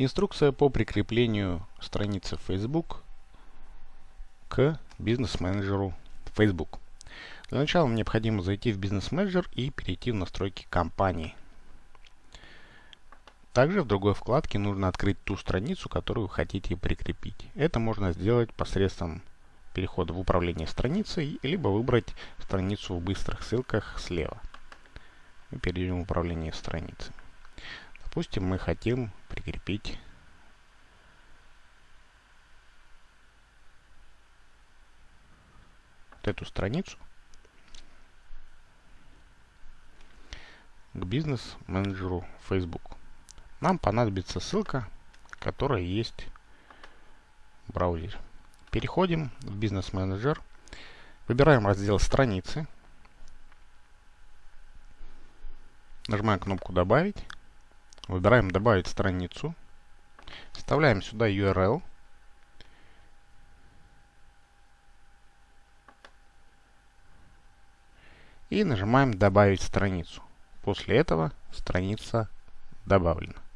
Инструкция по прикреплению страницы Facebook к бизнес-менеджеру Facebook. Для начала необходимо зайти в бизнес-менеджер и перейти в настройки компании. Также в другой вкладке нужно открыть ту страницу, которую вы хотите прикрепить. Это можно сделать посредством перехода в управление страницей, либо выбрать страницу в быстрых ссылках слева. И перейдем в управление страницей. Допустим, мы хотим прикрепить вот эту страницу к бизнес-менеджеру Facebook. Нам понадобится ссылка, которая есть в браузере. Переходим в бизнес-менеджер, выбираем раздел страницы, нажимаем кнопку «Добавить», Выбираем «Добавить страницу». Вставляем сюда URL. И нажимаем «Добавить страницу». После этого страница добавлена.